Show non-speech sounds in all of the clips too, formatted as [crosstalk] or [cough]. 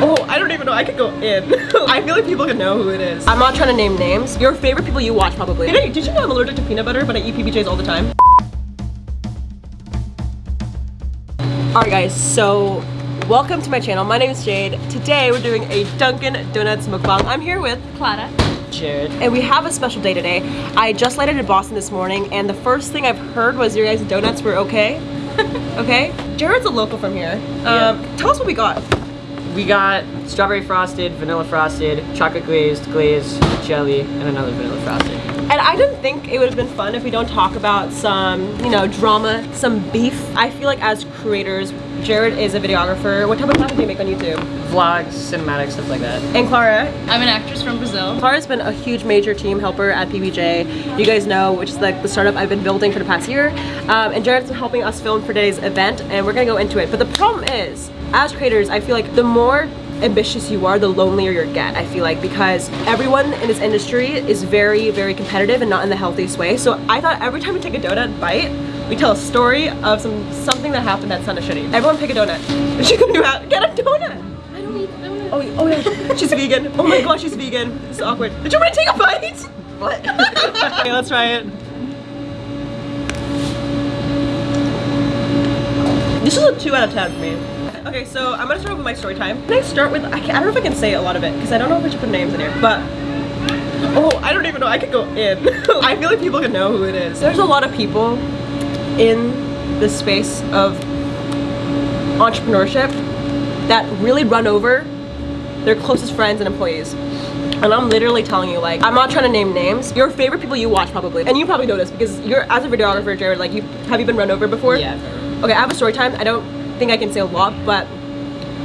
Oh, I don't even know. I could go in. [laughs] I feel like people can know who it is. I'm not trying to name names. Your favorite people you watch probably. Hey, did you know I'm allergic to peanut butter, but I eat PBJs all the time? Alright guys, so welcome to my channel. My name is Jade. Today we're doing a Dunkin' Donuts mukbang. I'm here with Clara. Jared. And we have a special day today. I just landed in Boston this morning and the first thing I've heard was your guys' donuts were okay. [laughs] okay? Jared's a local from here. Um, Tell us what we got. We got strawberry frosted, vanilla frosted, chocolate glazed, glazed, jelly, and another vanilla frosted. And I didn't think it would have been fun if we don't talk about some, you know, drama, some beef. I feel like as creators, Jared is a videographer. What type of content do you make on YouTube? Vlogs, cinematics, stuff like that. And Clara? I'm an actress from Brazil. Clara's been a huge major team helper at PBJ. You guys know, which is like the startup I've been building for the past year. Um, and Jared's been helping us film for today's event and we're gonna go into it. But the problem is, as creators, I feel like the more ambitious you are, the lonelier you get, I feel like, because everyone in this industry is very, very competitive and not in the healthiest way. So I thought every time we take a donut bite, we tell a story of some something that happened that sounded shitty. Everyone pick a donut. [laughs] She can do out, get a donut. I don't eat donuts. Oh, oh yeah, she's vegan. Oh my gosh, she's vegan. This is awkward. Did you want to take a bite? What? [laughs] okay, let's try it. This is a 2 out of 10 for me. Okay, so I'm gonna start with my story time. Can I start with, I, can, I don't know if I can say a lot of it, because I don't know if I should put names in here, but Oh, I don't even know. I could go in. [laughs] I feel like people can know who it is. There's a lot of people in the space of entrepreneurship that really run over their closest friends and employees. And I'm literally telling you, like, I'm not trying to name names. Your favorite people you watch probably, and you probably know this because you're as a videographer, Jared. Like, you have you been run over before? Yeah. Okay, I have a story time. I don't think I can say a lot, but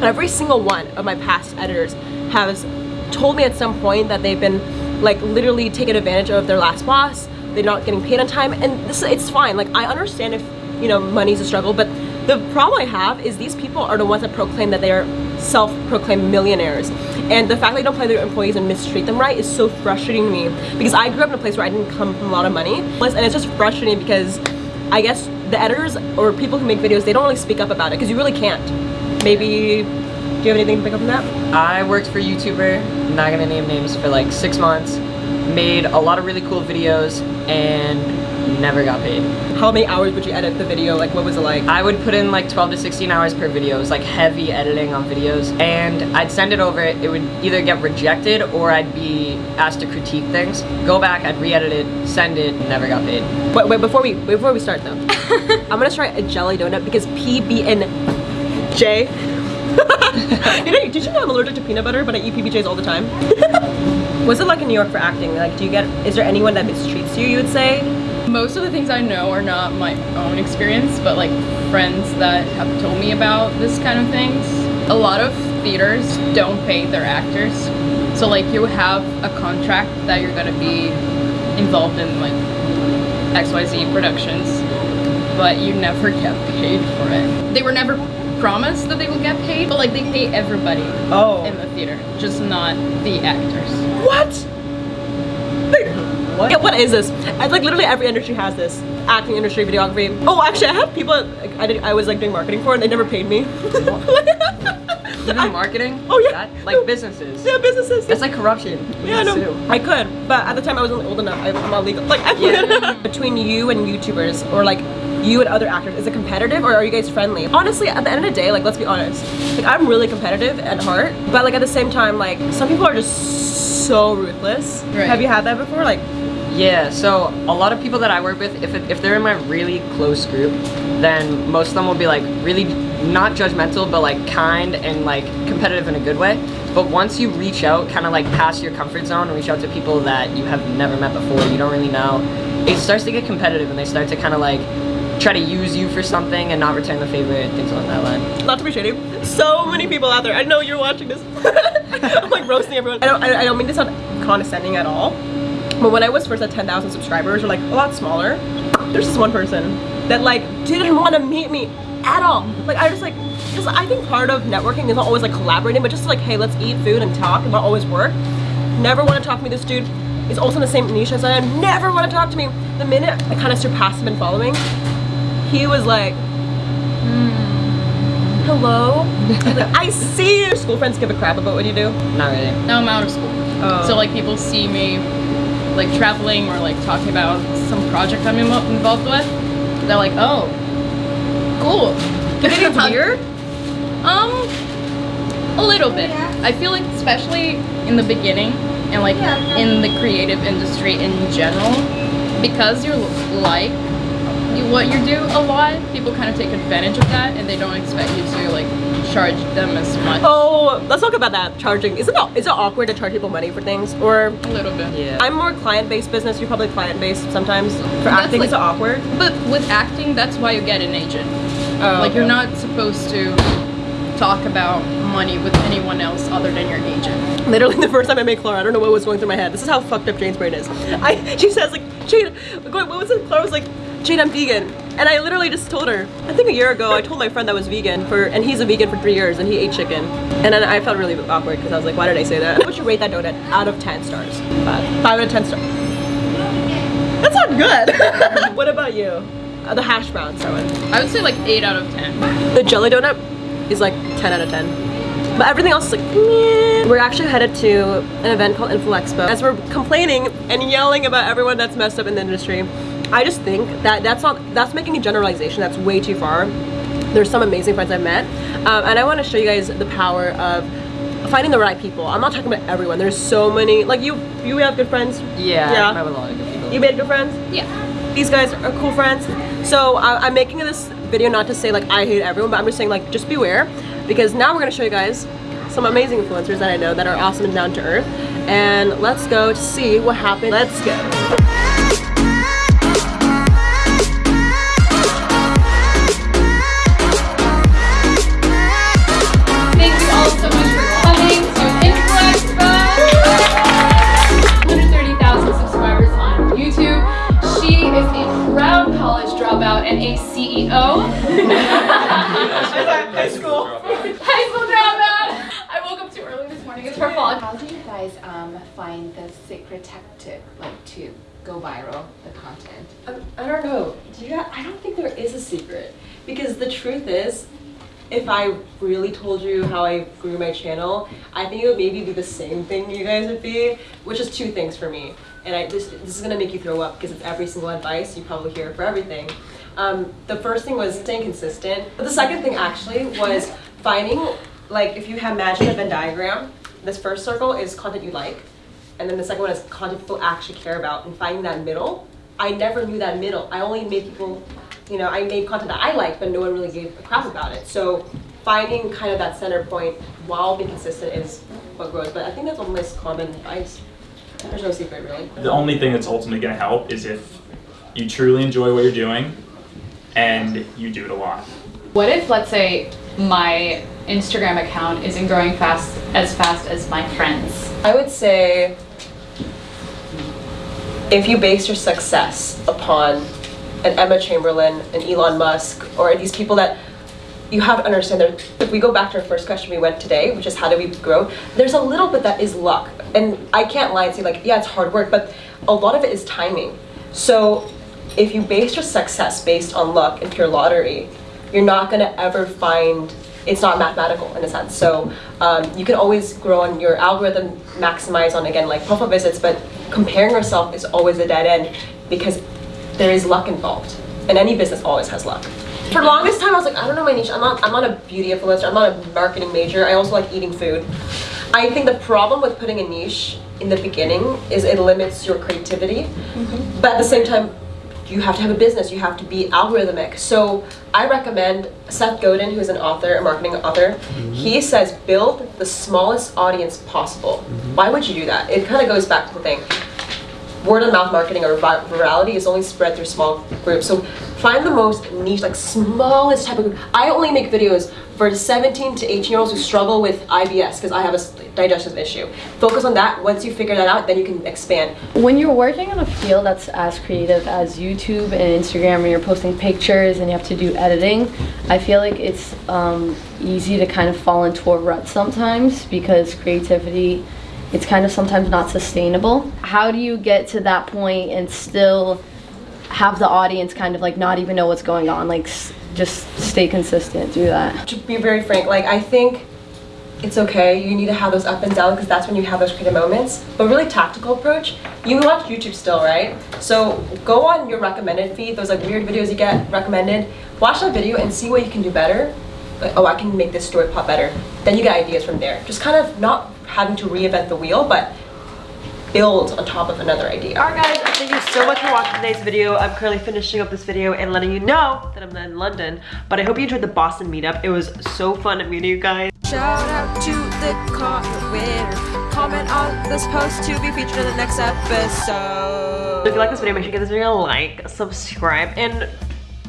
every single one of my past editors has told me at some point that they've been like literally taken advantage of their last boss. They're not getting paid on time, and this it's fine. Like I understand if you know money's a struggle, but the problem I have is these people are the ones that proclaim that they are self-proclaimed millionaires. And the fact that they don't play their employees and mistreat them right is so frustrating to me. Because I grew up in a place where I didn't come from a lot of money. And it's just frustrating because I guess the editors or people who make videos, they don't really speak up about it because you really can't. Maybe, do you have anything to pick up on that? I worked for YouTuber, not gonna name names, for like six months. Made a lot of really cool videos and never got paid. How many hours would you edit the video? Like what was it like? I would put in like 12 to 16 hours per video. It was like heavy editing on videos. And I'd send it over, it would either get rejected or I'd be asked to critique things. Go back, I'd re-edit it, send it, never got paid. Wait, wait, before we before we start though, [laughs] I'm gonna try a jelly donut because PB&J. [laughs] you know, did you know I'm allergic to peanut butter, but I eat PBJs all the time? [laughs] What's it like in New York for acting? Like, do you get, is there anyone that mistreats you, you would say? Most of the things I know are not my own experience, but like friends that have told me about this kind of things. A lot of theaters don't pay their actors. So like you have a contract that you're gonna be involved in like XYZ productions, but you never [laughs] get paid for it. They were never promised that they will get paid, but like they pay everybody Oh. in the theater, just not the actors. What? What? Yeah, what is this? I, like literally every industry has this. Acting industry, videography. Oh, actually, I have people like, I did. I was like doing marketing for, and they never paid me. [laughs] Even marketing? Oh, yeah. That, like businesses. yeah, businesses. That's like corruption. Yeah, I know. sue. I could, but at the time I wasn't old enough. I, I'm not legal. Like, I Yeah. [laughs] Between you and YouTubers, or like you and other actors, is it competitive or are you guys friendly? Honestly, at the end of the day, like, let's be honest. Like, I'm really competitive at heart, but like at the same time, like, some people are just so ruthless. Right. Have you had that before? Like, Yeah, so a lot of people that I work with, if, if they're in my really close group, then most of them will be like really not judgmental, but like kind and like competitive in a good way. But once you reach out, kind of like past your comfort zone and reach out to people that you have never met before, you don't really know, it starts to get competitive and they start to kind of like try to use you for something and not return the favor and things along that line. not to be shady, so many people out there. I know you're watching this. [laughs] I'm like roasting everyone. I don't. I don't mean to sound condescending at all. But when I was first at 10,000 subscribers, or like a lot smaller, there's this one person that like didn't want to meet me at all. Like I just like, because I think part of networking is not always like collaborating, but just like, hey, let's eat food and talk, and not always work. Never want to talk to me. This dude is also in the same niche as I am. Never want to talk to me. The minute I kind of surpassed him in following, he was like, hmm, hello. like, I see your school friends give a crap about what you do. Not really. Now I'm out of school. Oh. So like people see me like traveling or like talking about some project I'm involved with. They're like, oh, cool. You think [laughs] weird? Um, a little bit. I feel like especially in the beginning and like in the creative industry in general, because you're like you, what you do a lot, people kind of take advantage of that and they don't expect you to like charge them as much. Oh, let's talk about that. Charging. Isn't it, is it awkward to charge people money for things? Or A little bit. Yeah. I'm more client-based business. You're probably client-based sometimes. For That's acting, like- is it awkward? But with acting, that's why you get an agent. Oh, like you're not supposed to talk about money with anyone else other than your agent. Literally [laughs] the first time I met Clara, I don't know what was going through my head. This is how fucked up Jade's brain is. I [laughs] she says like, Jane, what was it? Clara was like, Jade, I'm vegan. And I literally just told her, I think a year ago, I told my friend that was vegan for, and he's a vegan for three years and he ate chicken. And then I felt really awkward because I was like, why did I say that? What would you rate that donut out of 10 stars? Five. Five out of 10 stars. That's not good. [laughs] what about you? Uh, the hash browns, that one. I would say like 8 out of 10. The jelly donut is like 10 out of 10. But everything else is like, meh. We're actually headed to an event called Info Expo. As we're complaining and yelling about everyone that's messed up in the industry, I just think that that's not, that's making a generalization that's way too far. There's some amazing friends I've met. Um, and I want to show you guys the power of finding the right people. I'm not talking about everyone. There's so many, like you, you have good friends. Yeah, Yeah. I have a lot of good people. You made good friends? Yeah. these guys are cool friends. So I, I'm making this video not to say like I hate everyone, but I'm just saying like just beware because now we're gonna show you guys some amazing influencers that I know that are awesome and down to earth. And let's go to see what happened. Let's go. Guys um, find the secret tactic, like to go viral, the content? I don't know. Do you, I don't think there is a secret because the truth is, if I really told you how I grew my channel, I think it would maybe be the same thing you guys would be, which is two things for me. And I, this, this is gonna make you throw up because it's every single advice you probably hear for everything. Um, the first thing was staying consistent. But the second thing actually was finding, like if you have imagine a Venn diagram, this first circle is content you like, and then the second one is content people actually care about and finding that middle. I never knew that middle. I only made people, you know, I made content that I liked, but no one really gave a crap about it. So finding kind of that center point while being consistent is what grows. But I think that's almost common advice. There's no secret really. The only thing that's ultimately going to help is if you truly enjoy what you're doing and you do it a lot. What if, let's say, my Instagram account isn't growing fast as fast as my friends? I would say if you base your success upon an Emma Chamberlain, an Elon Musk, or these people that you have to understand that if we go back to our first question we went today, which is how do we grow, there's a little bit that is luck. And I can't lie and say like, yeah, it's hard work, but a lot of it is timing. So if you base your success based on luck and pure lottery, you're not gonna ever find it's not mathematical in a sense. So um, you can always grow on your algorithm, maximize on again like profile visits, but comparing yourself is always a dead end because there is luck involved, and any business always has luck. For the longest time, I was like, I don't know my niche. I'm not. I'm not a beauty influencer. I'm not a marketing major. I also like eating food. I think the problem with putting a niche in the beginning is it limits your creativity, but at the same time, you have to have a business. You have to be algorithmic. So I recommend Seth Godin, who's an author, a marketing author. Mm-hmm. He says build the smallest audience possible. Mm-hmm. Why would you do that? It kind of goes back to the thing word of mouth marketing or vi- virality is only spread through small groups. So find the most niche, like smallest type of group. I only make videos for 17 to 18 year olds who struggle with IBS because I have a digestive issue. Focus on that. Once you figure that out, then you can expand. When you're working in a field that's as creative as YouTube and Instagram, and you're posting pictures and you have to do editing, I feel like it's um, easy to kind of fall into a rut sometimes because creativity, it's kind of sometimes not sustainable. How do you get to that point and still have the audience kind of like not even know what's going on. Like just stay consistent, do that. to be very frank, like I think it's okay. You need to have those up and down because that's when you have those creative moments. But really tactical approach, you watch YouTube still, right? So go on your recommended feed, those like weird videos you get recommended. Watch that video and see what you can do better. Like, oh, I can make this story pop better. Then you get ideas from there. Just kind of not having to reinvent the wheel, but build on top of another idea. Alright guys, thank you so much for watching today's video. I'm currently finishing up this video and letting you know that I'm in London. But I hope you enjoyed the Boston meetup. It was so fun meeting you guys. Shout out to the comment winner. Comment on this post to be featured in the next episode. If you like this video, make sure you give this video a like, subscribe, and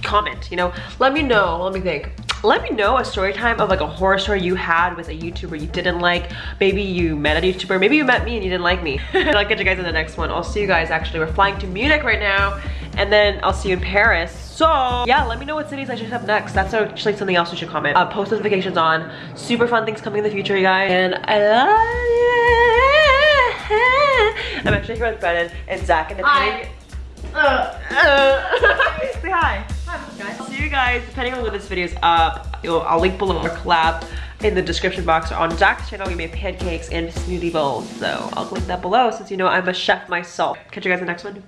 comment, you know? Let me know, let me think. Let me know a story time of like a horror story you had with a YouTuber you didn't like. Maybe you met a YouTuber, maybe you met me and you didn't like me. and [laughs] I'll catch you guys in the next one. I'll see you guys actually. We're flying to Munich right now and then I'll see you in Paris. So yeah, let me know what cities I should have next. That's actually something else you should comment. Uh, post notifications on. Super fun things coming in the future, you guys. And I love you. I'm actually here with Brennan and Zach and depending. Uh, uh, [laughs] say hi. Guys. See you guys depending on when this video is up. I'll link below our collab in the description box or on Zach's channel. We made pancakes and smoothie bowls, so I'll link that below since you know I'm a chef myself. Catch you guys in the next one.